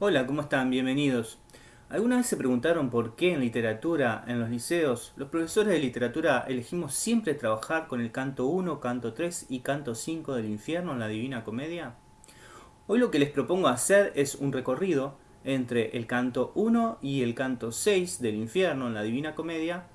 Hola, ¿cómo están? Bienvenidos. ¿Alguna vez se preguntaron por qué en literatura, en los liceos, los profesores de literatura elegimos siempre trabajar con el canto 1, canto 3 y canto 5 del infierno en la Divina Comedia? Hoy lo que les propongo hacer es un recorrido entre el canto 1 y el canto 6 del infierno en la Divina Comedia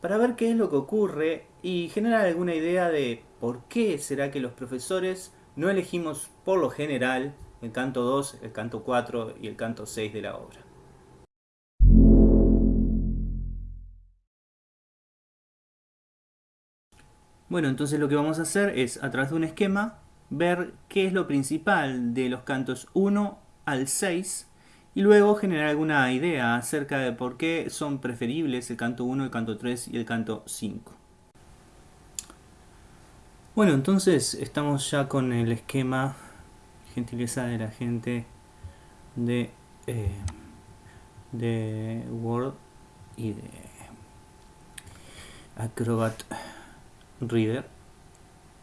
para ver qué es lo que ocurre y generar alguna idea de por qué será que los profesores no elegimos por lo general el canto 2, el canto 4 y el canto 6 de la obra. Bueno, entonces lo que vamos a hacer es, a través de un esquema, ver qué es lo principal de los cantos 1 al 6 y luego generar alguna idea acerca de por qué son preferibles el canto 1, el canto 3 y el canto 5. Bueno, entonces estamos ya con el esquema gentileza de la gente de, eh, de Word y de Acrobat Reader.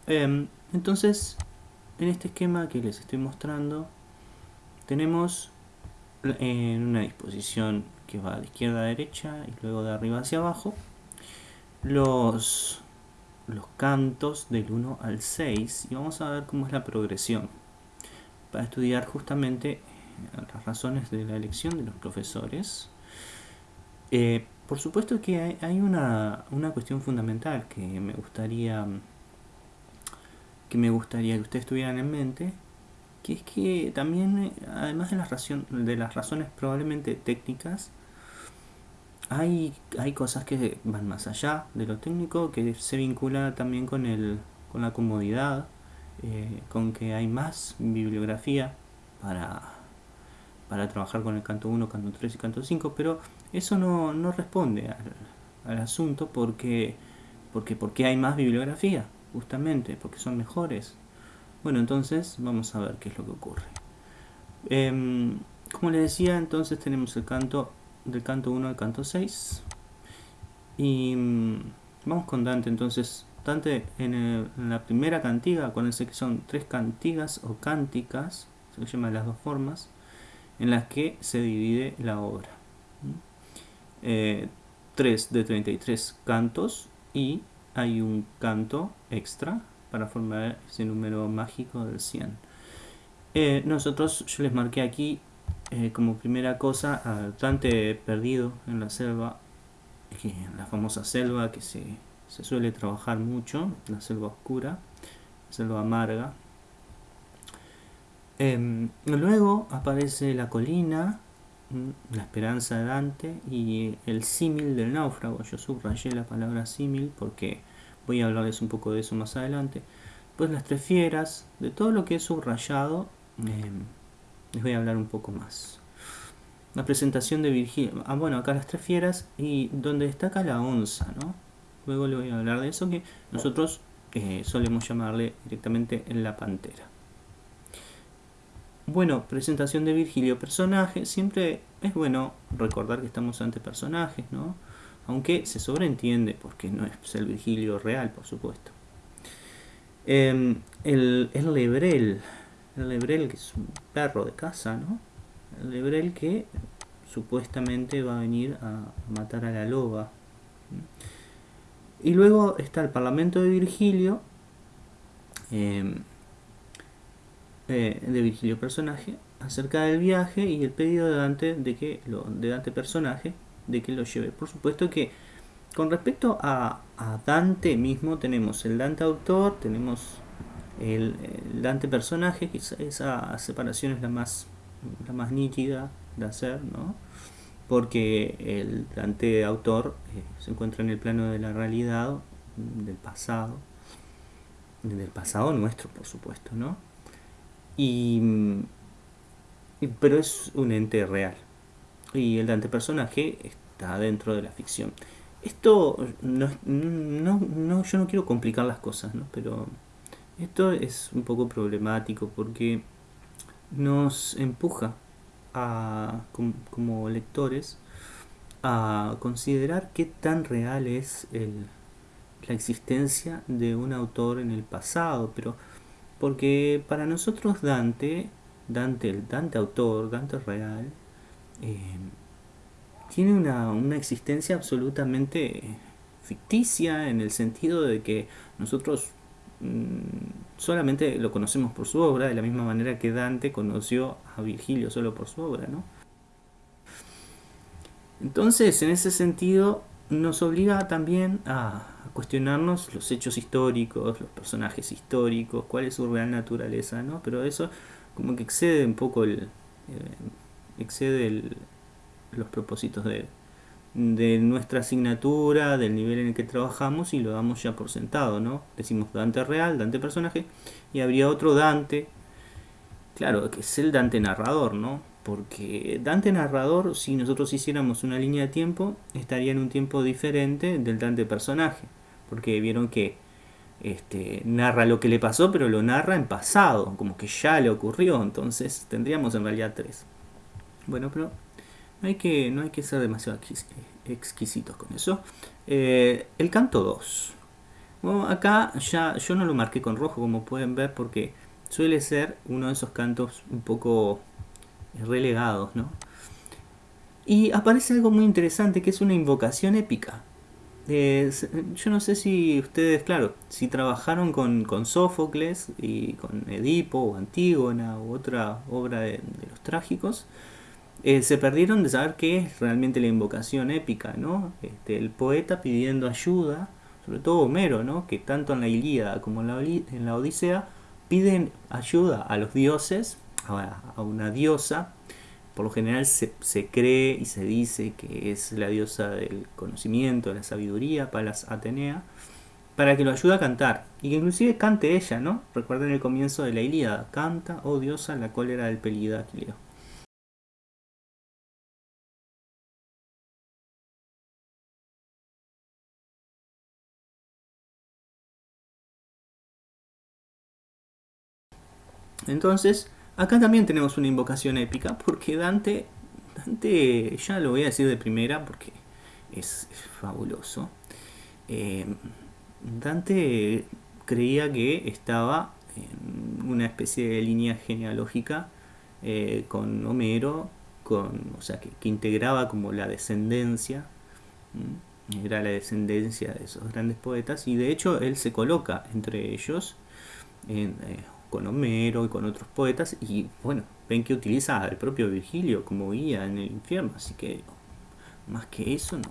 Em, entonces, en este esquema que les estoy mostrando, tenemos en una disposición que va de izquierda a derecha y luego de arriba hacia abajo, los, los cantos del 1 al 6 y vamos a ver cómo es la progresión para estudiar justamente eh, las razones de la elección de los profesores. Eh, por supuesto que hay, una, cuestión fundamental que me gustaría que me gustaría que ustedes tuvieran en mente, que es que también, eh, además de las, de las razones probablemente técnicas, hay, hay cosas que van más allá de lo técnico, que se vincula también con, el, con la comodidad, eh, con que hay más bibliografía para, para trabajar con el canto 1, canto 3 y canto 5, pero eso no, no responde al, al, asunto porque, porque, porque hay más bibliografía, justamente, porque son mejores. Bueno, entonces vamos a ver qué es lo que ocurre. Em, como les decía, entonces tenemos el canto del canto 1 al canto 6. Y mm, vamos con Dante, entonces en, la primera cantiga, acuérdense que son tres cantigas o cánticas, se llama de las dos formas, en las que se divide la obra. Eh, 3 de 33 cantos y hay un canto extra para formar ese número mágico del 100. Eh, nosotros, yo les marqué aquí eh, como primera cosa al perdido en la selva, en la famosa selva que se se suele trabajar mucho, la selva oscura, la selva amarga. Em, luego aparece la colina, mm, la esperanza de Dante y el símil del náufrago. Yo subrayé la palabra símil porque voy a hablarles un poco de eso más adelante. Pues las tres fieras, de todo lo que he subrayado, em, les voy a hablar un poco más. La presentación de Virgilio. Ah, bueno, acá las tres fieras y donde destaca la onza, ¿no? Luego le voy a hablar de eso que nosotros eh, solemos llamarle directamente en la pantera. Bueno, presentación de Virgilio, personaje. Siempre es bueno recordar que estamos ante personajes, ¿no? Aunque se sobreentiende porque no es el Virgilio real, por supuesto. Em, el, el lebrel, el lebrel que es un perro de casa, ¿no? El lebrel que supuestamente va a venir a matar a la loba. Y luego está el Parlamento de Virgilio, em, eh, de Virgilio personaje, acerca del viaje y el pedido de Dante de que lo, de Dante personaje de que lo lleve. Por supuesto que con respecto a, Dante mismo tenemos el Dante autor, tenemos el, Dante personaje, que esa separación es la más, la más nítida de hacer, ¿no? Porque el Dante autor eh, se encuentra en el plano de la realidad, del pasado, del pasado nuestro, por supuesto, ¿no? Y, pero es un ente real. Y el Dante personaje está dentro de la ficción. Esto, no, no, yo no quiero complicar las cosas, ¿no? Pero esto es un poco problemático porque nos empuja como, lectores a considerar qué tan real es la existencia de un autor en el pasado, pero porque para nosotros Dante Dante, el Dante autor, Dante real, eh, tiene una, una, existencia absolutamente ficticia en el sentido de que nosotros mm, solamente lo conocemos por su obra, de la misma manera que Dante conoció a Virgilio solo por su obra, ¿no? Entonces, en ese sentido, nos obliga también a cuestionarnos los hechos históricos, los personajes históricos, cuál es su real naturaleza, ¿no? Pero eso como que excede un poco el... Eh, excede los propósitos de, de nuestra asignatura, del nivel en el que trabajamos y lo damos ya por sentado, ¿no? Decimos Dante real, Dante personaje, y habría otro Dante, claro, que es el Dante narrador, ¿no? Porque Dante narrador, si nosotros hiciéramos una línea de tiempo, estaría en un tiempo diferente del Dante personaje. Porque vieron que este, narra lo que le pasó, pero lo narra en pasado, como que ya le ocurrió. Entonces tendríamos en realidad tres. Bueno, pero no hay que, no hay que ser demasiado exquisitos con eso. Eh, el canto 2. Bueno, acá ya yo no lo marqué con rojo, como pueden ver, porque suele ser uno de esos cantos un poco relegados, ¿no? Y aparece algo muy interesante que es una invocación épica. yo no sé si ustedes, claro, si trabajaron con, con Sófocles y con Edipo o Antígona u otra obra de, los trágicos, eh, se perdieron de saber qué es realmente la invocación épica, ¿no? Este, el poeta pidiendo ayuda, sobre todo Homero, ¿no? Que tanto en la Ilíada como en la, Odisea piden ayuda a los dioses a, una diosa. Por lo general se, cree y se dice que es la diosa del conocimiento, de la sabiduría, Palas Atenea, para que lo ayude a cantar. Y que inclusive cante ella, ¿no? Recuerden el comienzo de la Ilíada. Canta, oh diosa, la cólera del pelida Aquileo. Entonces, Acá también tenemos una invocación épica porque Dante, Dante ya lo voy a decir de primera porque es, fabuloso. Eh, Dante creía que estaba en una especie de línea genealógica eh, con Homero, con, o sea, que, integraba como la descendencia, era la descendencia de esos grandes poetas, y de hecho él se coloca entre ellos en, eh, con Homero y con otros poetas y bueno, ven que utiliza al propio Virgilio como guía en el infierno, así que más que eso no.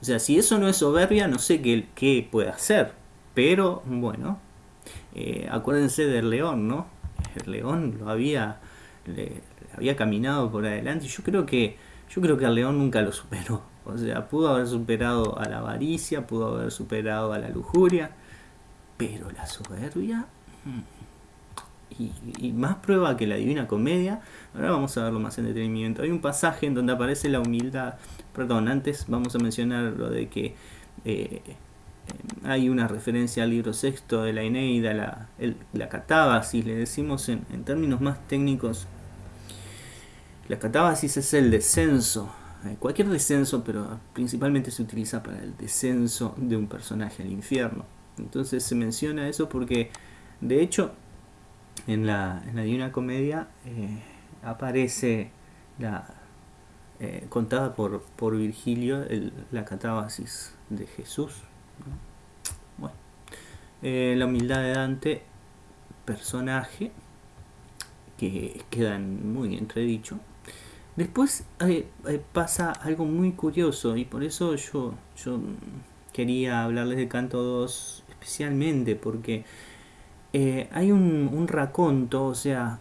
O sea, si eso no es soberbia, no sé qué, qué puede hacer, pero bueno, eh, acuérdense del león, ¿no? El león lo había, le, había caminado por adelante y yo creo que yo creo que el león nunca lo superó. O sea, pudo haber superado a la avaricia, pudo haber superado a la lujuria, pero la soberbia... Y, más prueba que la Divina Comedia. Ahora vamos a verlo más en detenimiento. Hay un pasaje en donde aparece la humildad. Perdón, antes vamos a mencionar lo de que eh, hay una referencia al libro sexto de la Eneida, la, la catábasis, le decimos en, términos más técnicos. La catábasis es el descenso, eh, cualquier descenso, pero principalmente se utiliza para el descenso de un personaje al infierno. Entonces se menciona eso porque, de hecho, en la, en la Divina Comedia eh, aparece la eh, contada por, por Virgilio la catábasis de Jesús. Eh, la humildad de Dante, personaje que queda muy entredicho. Después pasa algo muy curioso y por eso yo, yo quería hablarles de Canto 2 especialmente porque eh, hay un, raconto, o sea,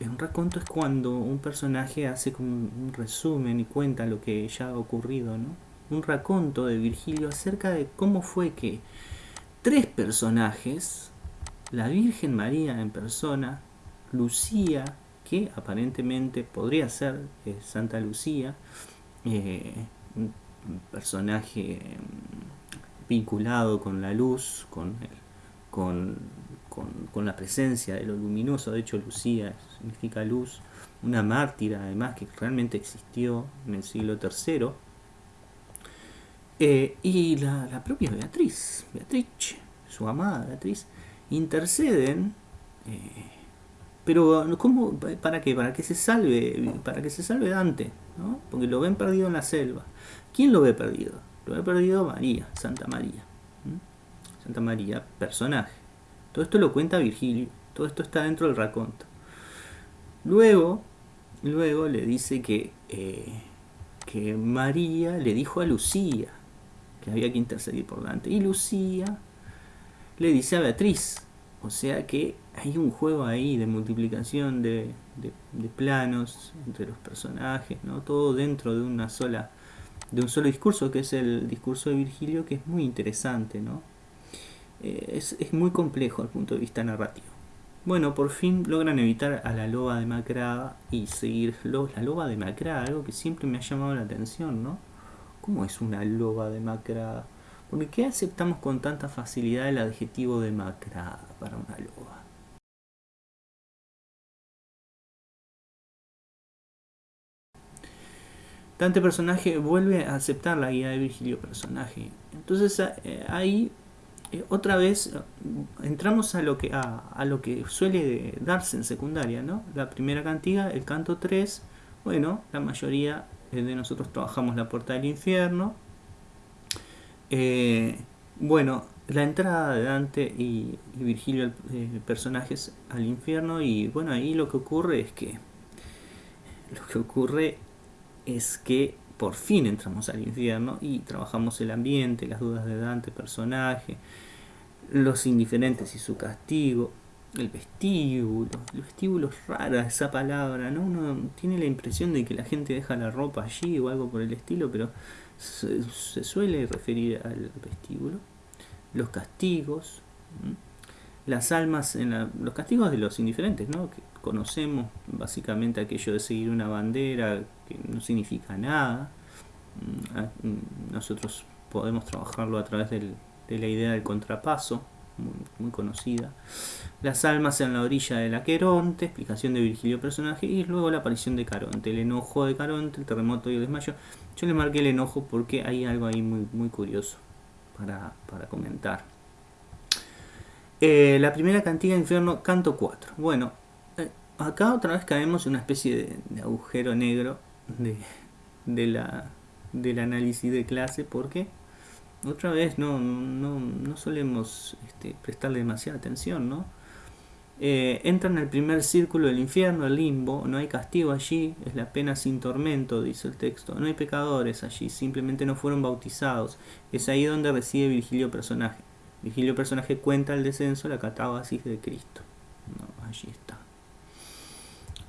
un raconto es cuando un personaje hace como un resumen y cuenta lo que ya ha ocurrido, ¿no? Un raconto de Virgilio acerca de cómo fue que tres personajes, la Virgen María en persona, Lucía, que aparentemente podría ser eh, Santa Lucía, eh, un personaje mm, vinculado con la luz, con el con, la presencia de lo luminoso. De hecho, Lucía significa luz, una mártira además que realmente existió en el siglo III. Eh, y la, propia Beatriz, Beatriz, su amada Beatriz, interceden eh, Pero, ¿cómo? ¿Para qué? Para que se salve, para que se salve Dante, ¿no? Porque lo ven perdido en la selva. ¿Quién lo ve perdido? Lo ve perdido María, Santa María. Santa María, personaje. Todo esto lo cuenta Virgilio, todo esto está dentro del raconto. Luego, luego le dice que, eh, que María le dijo a Lucía que había que interceder por Dante. Y Lucía le dice a Beatriz. O sea que hay un juego ahí de multiplicación de, planos entre los personajes, ¿no? Todo dentro de una sola de un solo discurso, que es el discurso de Virgilio, que es muy interesante, ¿no? Eh, es, es, muy complejo desde el punto de vista narrativo. Bueno, por fin logran evitar a la loba demacrada y seguir la loba demacrada, algo que siempre me ha llamado la atención, ¿no? ¿Cómo es una loba demacrada? ¿Por qué aceptamos con tanta facilidad el adjetivo demacrada para una loba? Dante personaje vuelve a aceptar la guía de Virgilio personaje. Entonces eh, ahí eh, otra vez eh, entramos a lo que a, lo que suele darse en secundaria, ¿no? La primera cantiga, el canto 3, bueno, la mayoría de nosotros trabajamos la puerta del infierno. Eh, bueno, la entrada de Dante y, Virgilio, personajes al infierno, y bueno, ahí lo que ocurre es que lo que ocurre es que por fin entramos al infierno y trabajamos el ambiente, las dudas de Dante, personaje, los indiferentes y su castigo, el vestíbulo. El vestíbulo es rara esa palabra, ¿no? Uno tiene la impresión de que la gente deja la ropa allí o algo por el estilo, pero se, suele referir al vestíbulo. Los castigos, las almas, en los castigos de los indiferentes, ¿no? Que conocemos básicamente aquello de seguir una bandera que no significa nada. Mm, mm, nosotros podemos trabajarlo a través de la idea del contrapaso, muy, conocida. Las almas en la orilla del Aqueronte, explicación de Virgilio personaje, y luego la aparición de Caronte, el enojo de Caronte, el terremoto y el desmayo. Yo le marqué el enojo porque hay algo ahí muy, muy curioso para, comentar. Eh, la primera cantiga de infierno, canto 4. Bueno, eh, acá otra vez caemos en una especie de agujero negro de, la, del análisis de clase porque otra vez no, no, no solemos este, prestarle demasiada atención, ¿no? Eh, entran en el primer círculo del infierno, el limbo, no hay castigo allí, es la pena sin tormento, dice el texto, no hay pecadores allí, simplemente no fueron bautizados, es ahí donde reside Virgilio personaje. Virgilio personaje cuenta el descenso, la catábasis de Cristo. allí está.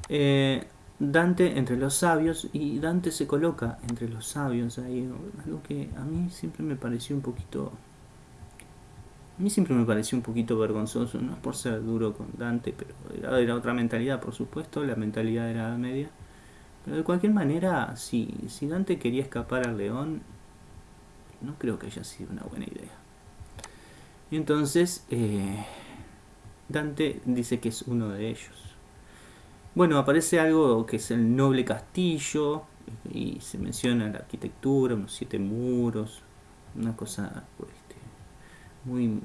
Eh, Dante entre los sabios y Dante se coloca entre los sabios ahí, algo que a mí siempre me pareció un poquito a mí siempre me pareció un poquito vergonzoso, no por ser duro con Dante, pero era, otra mentalidad, por supuesto, la mentalidad de la Edad Media. Pero de cualquier manera, si, si Dante quería escapar al león, no creo que haya sido una buena idea. Y entonces, eh, Dante dice que es uno de ellos. Bueno, aparece algo que es el noble castillo y se menciona la arquitectura, unos siete muros, una cosa muy,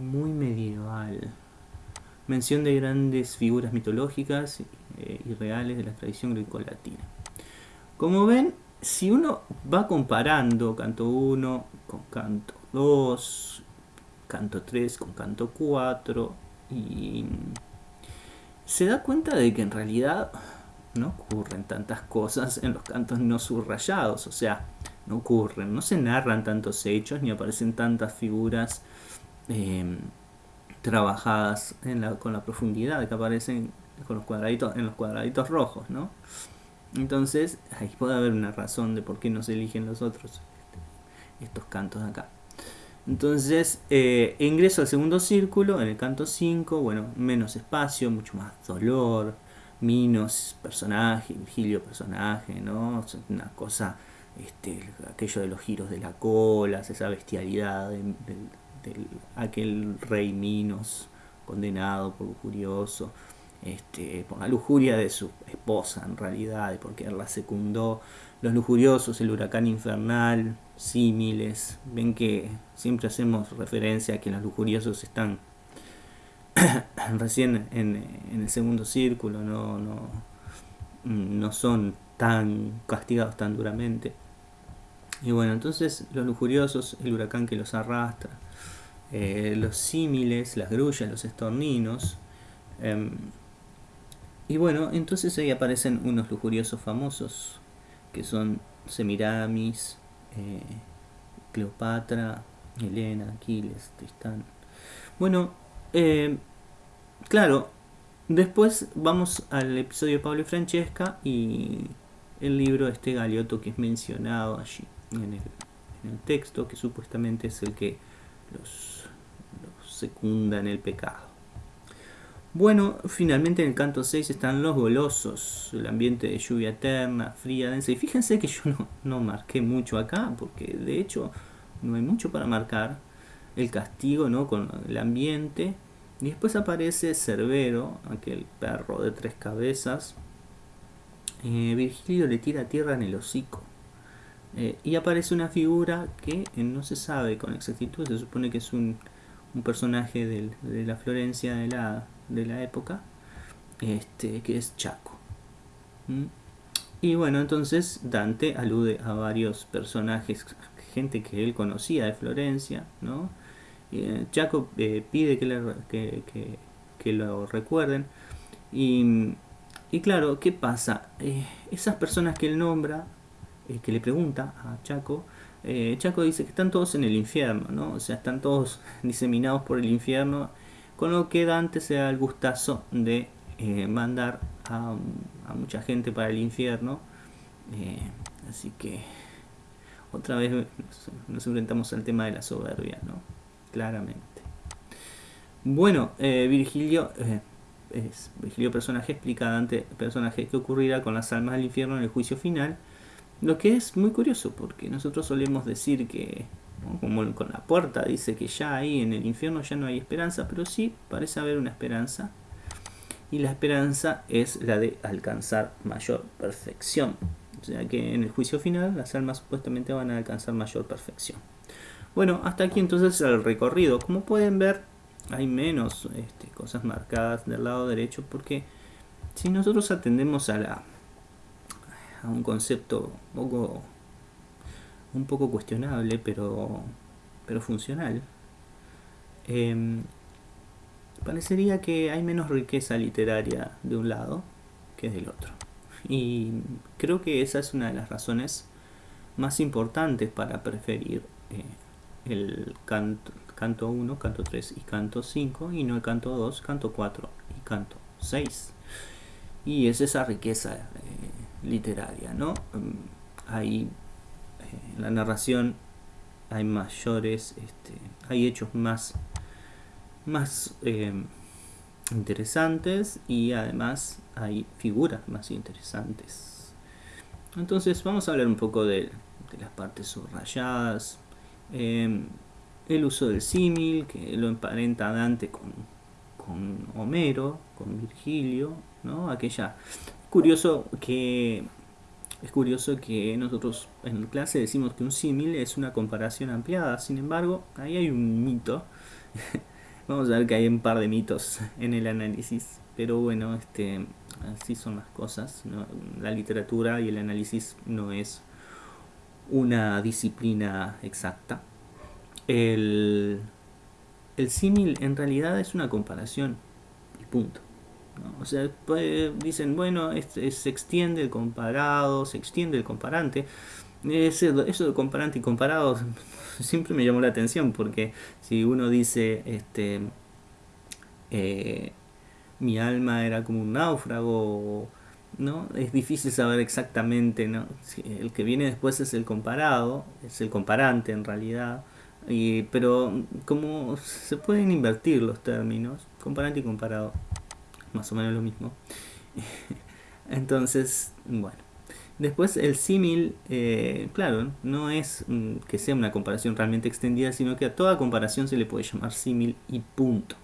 muy medieval. Mención de grandes figuras mitológicas eh, y reales de la tradición grecolatina. Como ven, si uno va comparando canto 1 con canto 2, canto 3 con canto 4 y se da cuenta de que en realidad no ocurren tantas cosas en los cantos no subrayados, o sea, no ocurren, no se narran tantos hechos ni aparecen tantas figuras em, trabajadas con la profundidad que aparecen con los cuadraditos, en los cuadraditos rojos, ¿no? Entonces, ahí puede haber una razón de por qué no se eligen los otros este, estos cantos de acá. Entonces, eh, ingreso al segundo círculo, en el canto 5, bueno, menos espacio, mucho más dolor, Minos, personaje, Virgilio, personaje, ¿no? Una cosa, este, aquello de los giros de la cola, esa bestialidad de, aquel rey Minos, condenado por lujurioso, este, la lujuria de su esposa en realidad, porque él la secundó, los lujuriosos, el huracán infernal, símiles. Ven que siempre hacemos referencia a que los lujuriosos están recién en, el segundo círculo, no, no, no son tan castigados tan duramente. Y bueno, entonces los lujuriosos, el huracán que los arrastra, eh, los símiles, las grullas, los estorninos. Em, y bueno, entonces ahí aparecen unos lujuriosos famosos, que son Semiramis, eh, Cleopatra, Helena, Aquiles, Tristán. Bueno, eh, claro, después vamos al episodio de Pablo y Francesca y el libro este Galeoto que es mencionado allí en el, texto, que supuestamente es el que los secunda en el pecado. Bueno, finalmente en el canto 6 están los golosos, el ambiente de lluvia eterna, fría, densa. Y fíjense que yo no, no marqué mucho acá, porque de hecho no hay mucho para marcar. El castigo, ¿no? Con el ambiente. Y después aparece Cerbero, aquel perro de tres cabezas. Eh, Virgilio le tira tierra en el hocico. Eh, y aparece una figura que eh, no se sabe con exactitud, se supone que es un, un personaje de la Florencia de la, de la época, este, que es Chaco. ¿Mm? Y bueno, entonces Dante alude a varios personajes gente que él conocía de Florencia, ¿no? Eh, Chaco eh, pide que, que, lo recuerden. Y, y, claro, ¿qué pasa? Eh, esas personas que él nombra, que le pregunta a Chaco, Chaco dice que están todos en el infierno, ¿no? O sea, están todos diseminados por el infierno, con lo que Dante se da el gustazo de mandar a, mucha gente para el infierno. así que otra vez nos enfrentamos al tema de la soberbia, ¿no? Claramente. Bueno, eh, Virgilio, eh, Virgilio personaje explica a Dante personaje que ocurrirá con las almas del infierno en el juicio final, lo que es muy curioso porque nosotros solemos decir que, como con la puerta dice que ya ahí en el infierno ya no hay esperanza, pero sí parece haber una esperanza y la esperanza es la de alcanzar mayor perfección. O sea que en el juicio final las almas supuestamente van a alcanzar mayor perfección. Bueno, hasta aquí entonces el recorrido. Como pueden ver, hay menos este, cosas marcadas del lado derecho porque si nosotros atendemos a, la, a un concepto un poco, un poco cuestionable, pero, pero funcional, em, parecería que hay menos riqueza literaria de un lado que del otro. Y creo que esa es una de las razones más importantes para preferir eh, el canto, canto 1, canto 3 y canto 5 y no el canto 2, canto 4 y canto 6. Y es esa riqueza eh, literaria, ¿no? Mm, hay en la narración hay mayores, este, hay hechos más, más interesantes y además hay figuras más interesantes. Entonces vamos a hablar un poco de, las partes subrayadas, em, el uso del símil, que lo emparenta Dante con, con Homero, con Virgilio, ¿no? Aquella... Curioso que es curioso que nosotros en clase decimos que un símil es una comparación ampliada, sin embargo, ahí hay un mito Vamos a ver que hay un par de mitos en el análisis, pero bueno, este, así son las cosas. La literatura y el análisis no es una disciplina exacta. El, el símil en realidad es una comparación y punto. O sea, dicen, bueno, se extiende el comparado, se extiende el comparante. eso de comparante y comparado siempre me llamó la atención porque si uno dice, este, eh, mi alma era como un náufrago, ¿no? Es difícil saber exactamente, ¿no? el que viene después es el comparado, es el comparante en realidad, y, pero como se pueden invertir los términos, comparante y comparado, más o menos lo mismo. Entonces, bueno. Después el símil, eh, claro, no es mm, que sea una comparación realmente extendida, sino que a toda comparación se le puede llamar símil y punto.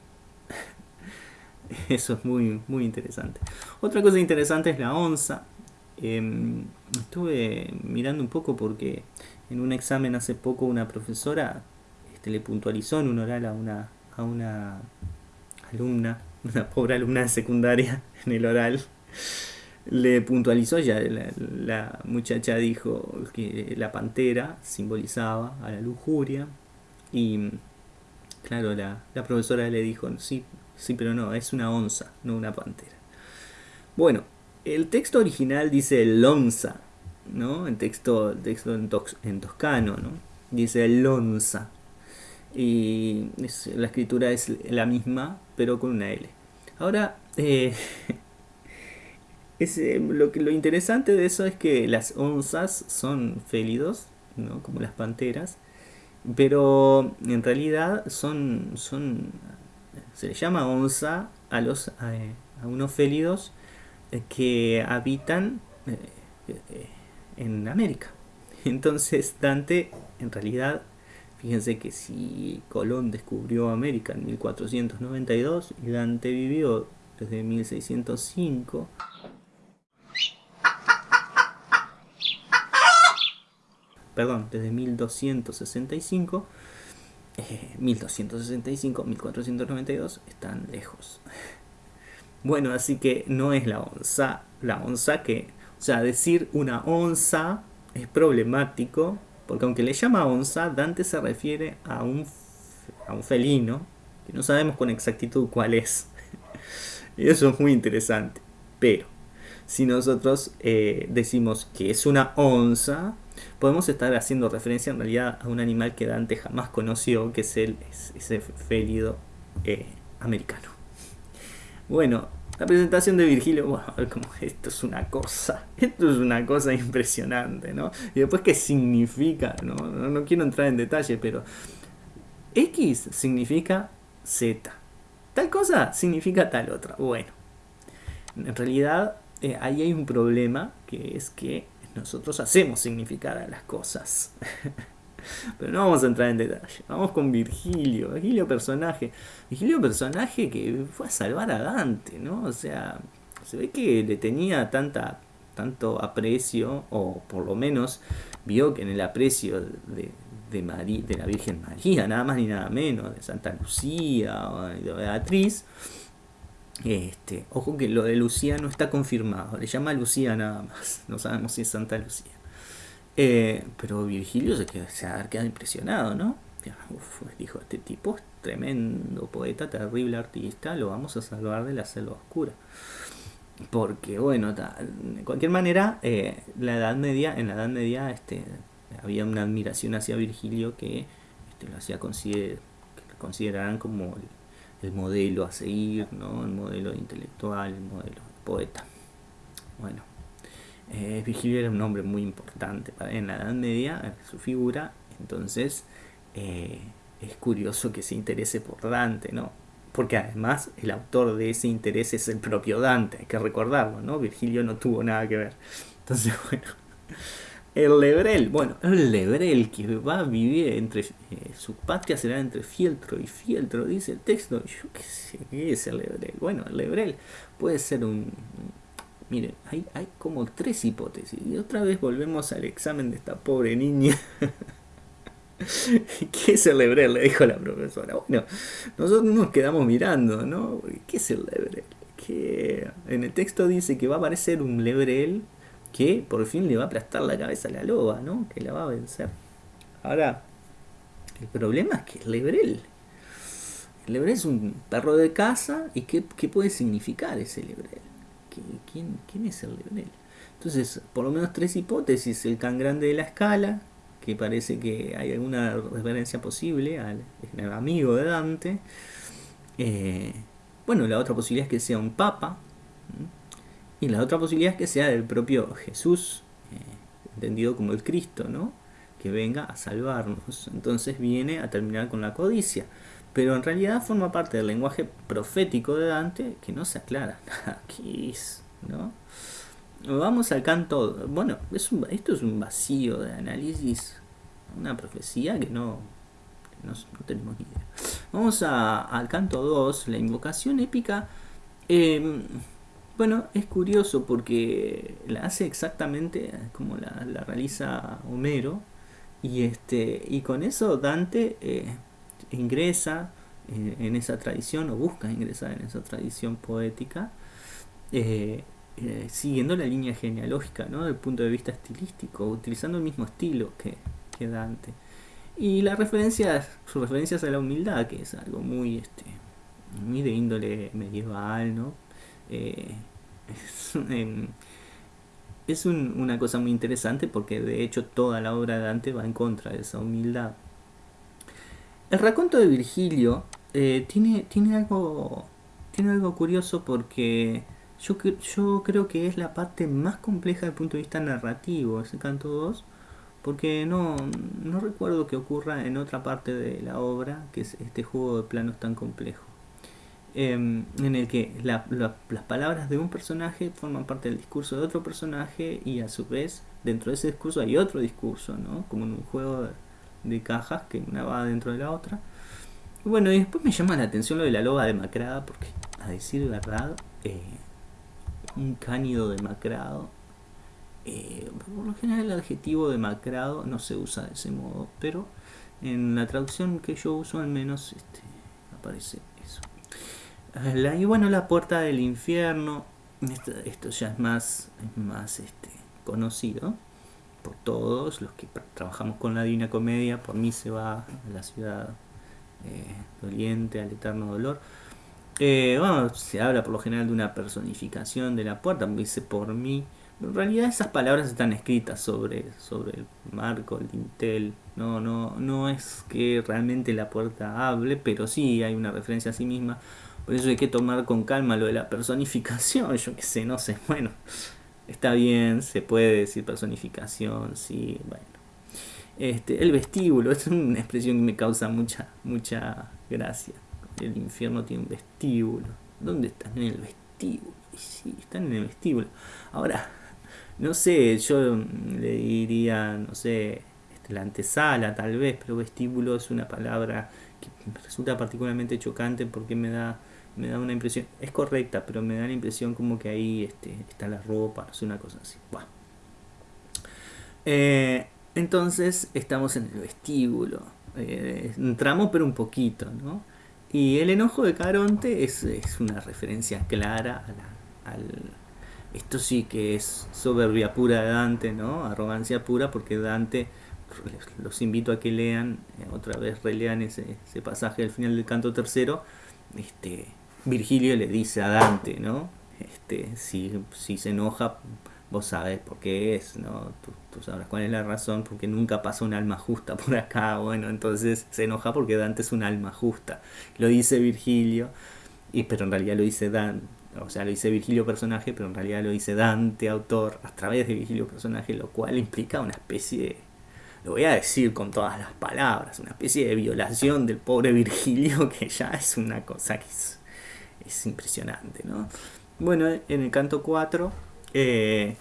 Eso es muy, muy interesante. Otra cosa interesante es la onza. Em, estuve mirando un poco porque en un examen hace poco una profesora este, le puntualizó en un oral a una, a una alumna, una pobre alumna secundaria en el oral, le puntualizó ya, la, muchacha dijo que la pantera simbolizaba a la lujuria y claro, la, la profesora le dijo, sí, sí, pero no, es una onza, no una pantera. Bueno, el texto original dice lonza, ¿no? El texto, texto en, toscano, ¿no? Dice lonza. Y la escritura es la misma, pero con una L. Ahora, eh, eh, lo, lo interesante de eso es que las onzas son félidos, ¿no? como las panteras, pero en realidad son, son se le llama onza a, los, a, unos félidos que habitan eh, en América. Entonces Dante, en realidad, fíjense que si Colón descubrió América en 1492 y Dante vivió desde 1605, perdón, desde 1265, 1265, 1492 están lejos. Bueno, así que no es la onza, la onza que o sea, decir una onza es problemático, porque aunque le llama onza, Dante se refiere a un, a un felino, que no sabemos con exactitud cuál es. y eso es muy interesante. Pero, si nosotros eh, decimos que es una onza, podemos estar haciendo referencia en realidad a un animal que Dante jamás conoció, que es el, ese félido eh, americano. Bueno, la presentación de Virgilio, bueno, esto es una cosa, esto es una cosa impresionante, ¿no? Y después qué significa, ¿no? No, quiero entrar en detalle, pero X significa Z. Tal cosa significa tal otra. Bueno, en realidad eh, ahí hay un problema que es que nosotros hacemos significar a las cosas. Pero no vamos a entrar en detalle. Vamos con Virgilio. Virgilio personaje. Virgilio personaje que fue a salvar a Dante, ¿no? O sea, se ve que le tenía tanta, tanto aprecio, o por lo menos vio que en el aprecio de, de, de la Virgen María, nada más ni nada menos, de Santa Lucía o de Beatriz, este, ojo que lo de Lucía no está confirmado, le llama Lucía nada más, no sabemos si es Santa Lucía. Eh, pero Virgilio se, quedó, se ha quedado impresionado, ¿no? dijo, este tipo es tremendo poeta, terrible artista, lo vamos a salvar de la selva oscura. Porque, bueno, de cualquier manera, eh, la Edad Media, en la Edad Media este, había una admiración hacia Virgilio que este, lo hacía consider, que como el, modelo a seguir, ¿no? el modelo intelectual, el modelo poeta. Bueno, eh, Virgilio era un hombre muy importante en la Edad Media, su figura, entonces eh, es curioso que se interese por Dante, ¿no? Porque además el autor de ese interés es el propio Dante, hay que recordarlo, ¿no? Virgilio no tuvo nada que ver. Entonces, bueno, el Lebrel, bueno, el Lebrel que va a vivir entre, eh, su patria será entre Fieltro y Fieltro, dice el texto, yo qué sé, ¿qué es el Lebrel? Bueno, el Lebrel puede ser un, Miren, hay, hay como tres hipótesis. Y otra vez volvemos al examen de esta pobre niña. ¿Qué es el Lebrel? Le dijo la profesora. Bueno, nosotros nos quedamos mirando, ¿no? ¿Qué es el Lebrel? Que en el texto dice que va a aparecer un Lebrel que por fin le va a aplastar la cabeza a la loba, ¿no? Que la va a vencer. Ahora, el problema es que el Lebrel. El Lebrel es un perro de casa y ¿qué, qué puede significar ese Lebrel? ¿Quién, es el Leonel? Entonces, por lo menos tres hipótesis. El tan grande de la escala, que parece que hay alguna referencia posible al, amigo de Dante. Eh, bueno, la otra posibilidad es que sea un papa. Y la otra posibilidad es que sea del propio Jesús, eh, entendido como el Cristo, ¿no? Que venga a salvarnos. Entonces viene a terminar con la codicia pero en realidad forma parte del lenguaje profético de Dante que no se aclara. Aquí ¿no? Vamos al canto, bueno, es esto es un vacío de análisis, una profecía que no, no, tenemos ni idea. Vamos al canto 2, la invocación épica. Em, bueno, es curioso porque la hace exactamente como la, realiza Homero. Y, este, y con eso Dante eh, ingresa eh, en esa tradición o busca ingresar en esa tradición poética, eh, eh, siguiendo la línea genealógica, ¿no? Desde el punto de vista estilístico, utilizando el mismo estilo que, que Dante. Y las referencias, sus referencias a la humildad, que es algo muy, este, muy de índole medieval, ¿no? es, es una cosa muy interesante porque de hecho toda la obra de Dante va en contra de esa humildad. El raconto de Virgilio eh, tiene, tiene, algo, tiene algo curioso porque yo, yo creo que es la parte más compleja desde el punto de vista narrativo, ese canto 2, porque no, no recuerdo que ocurra en otra parte de la obra, que es este juego de planos tan complejo. Em, en el que las palabras de un personaje forman parte del discurso de otro personaje y a su vez dentro de ese discurso hay otro discurso, ¿no? Como en un juego de, cajas que una va dentro de la otra. bueno, y después me llama la atención lo de la loba demacrada porque a decir verdad, eh, un cánido demacrado, eh, por lo general el adjetivo demacrado no se usa de ese modo, pero en la traducción que yo uso al menos este, aparece y bueno, la puerta del infierno. Esto, ya es más, más este, conocido por todos los que trabajamos con la Divina Comedia. Por mí se va a la ciudad eh, doliente, al eterno dolor. Eh, bueno, se habla por lo general de una personificación de la puerta, dice por mí. en realidad esas palabras están escritas sobre, sobre el marco, el dintel. No, no, no es que realmente la puerta hable, pero sí hay una referencia a sí misma. Por eso hay que tomar con calma lo de la personificación, yo qué sé, no sé, bueno, está bien, se puede decir personificación, sí, bueno. Este, el vestíbulo, es una expresión que me causa mucha, mucha gracia. El infierno tiene un vestíbulo. ¿Dónde están? En el vestíbulo. Sí, están en el vestíbulo. Ahora, no sé, yo le diría, no sé, este, la antesala tal vez, pero vestíbulo es una palabra que resulta particularmente chocante porque me da me da una impresión, es correcta, pero me da la impresión como que ahí este, está la ropa, no sé, una cosa así. Eh, entonces estamos en el vestíbulo, eh, entramos pero un poquito, ¿no? Y el enojo de Caronte es, es una referencia clara a al... Esto sí que es soberbia pura de Dante, ¿no? Arrogancia pura porque Dante, los invito a que lean, eh, otra vez relean ese, ese pasaje al final del canto tercero, este, Virgilio le dice a Dante, ¿no? Este, si, se enoja, vos sabés por qué es, ¿no? Tú, tú, sabrás cuál es la razón, porque nunca pasa un alma justa por acá, bueno, entonces se enoja porque Dante es un alma justa. Lo dice Virgilio, y, pero en realidad lo dice Dante, o sea, lo dice Virgilio personaje, pero en realidad lo dice Dante, autor, a través de Virgilio personaje, lo cual implica una especie de, lo voy a decir con todas las palabras, una especie de violación del pobre Virgilio, que ya es una cosa que es es impresionante, ¿no? Bueno, en el canto 4 eh,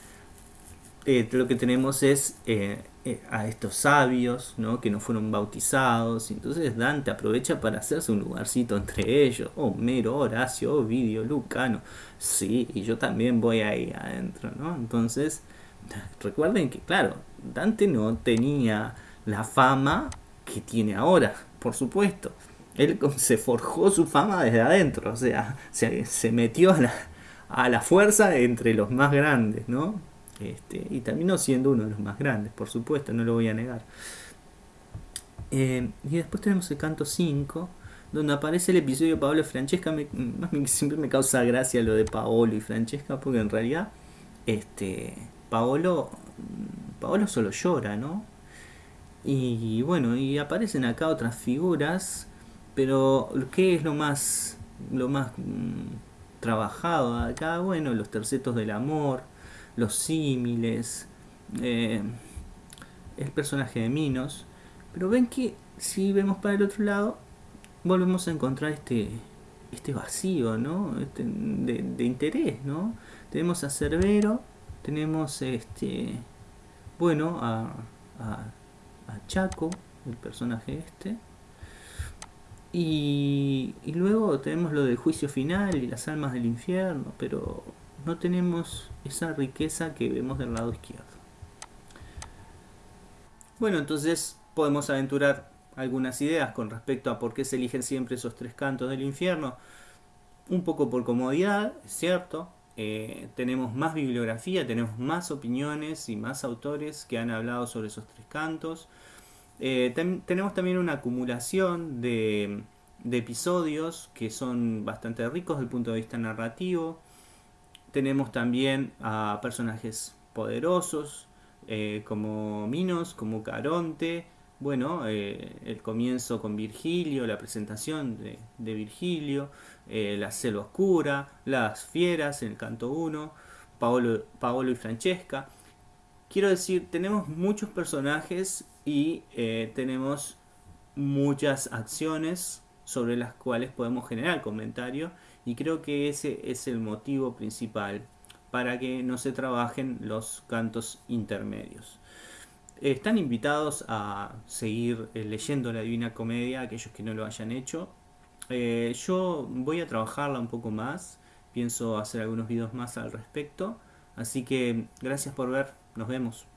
eh, lo que tenemos es eh, a estos sabios, ¿no? Que no fueron bautizados, entonces Dante aprovecha para hacerse un lugarcito entre ellos, Homero, Horacio, Ovidio, Lucano, sí, y yo también voy ahí adentro, ¿no? Entonces, recuerden que, claro, Dante no tenía la fama que tiene ahora, por supuesto él se forjó su fama desde adentro, o sea, se, metió a la, fuerza entre los más grandes, ¿no? Este, y terminó siendo uno de los más grandes, por supuesto, no lo voy a negar. Eh, y después tenemos el canto 5, donde aparece el episodio de Paolo y Francesca. Me, siempre me causa gracia lo de Paolo y Francesca, porque en realidad, este, Paolo, Paolo solo llora, ¿no? Y bueno, y aparecen acá otras figuras pero, ¿qué es lo más, lo más mm, trabajado acá? Bueno, los tercetos del amor, los símiles, eh, el personaje de Minos. Pero ven que si vemos para el otro lado, volvemos a encontrar este, este vacío, ¿no? Este, de, interés, ¿no? Tenemos a Cerbero, tenemos este, bueno, a, a Chaco, el personaje este, y, luego tenemos lo del juicio final y las almas del infierno, pero no tenemos esa riqueza que vemos del lado izquierdo. Bueno, entonces podemos aventurar algunas ideas con respecto a por qué se eligen siempre esos tres cantos del infierno. Un poco por comodidad, es cierto. Eh, tenemos más bibliografía, tenemos más opiniones y más autores que han hablado sobre esos tres cantos. Eh, tenemos también una acumulación de, de episodios que son bastante ricos desde el punto de vista narrativo. Tenemos también a personajes poderosos eh, como Minos, como Caronte. Bueno, eh, el comienzo con Virgilio, la presentación de, Virgilio, eh, la selva oscura, las fieras en el canto 1, Paolo, Paolo y Francesca. Quiero decir, tenemos muchos personajes y tenemos muchas acciones sobre las cuales podemos generar comentario y creo que ese es el motivo principal para que no se trabajen los cantos intermedios. Están invitados a seguir eh, leyendo la Divina Comedia, aquellos que no lo hayan hecho. Eh, yo voy a trabajarla un poco más, pienso hacer algunos videos más al respecto. Así que gracias por ver, nos vemos.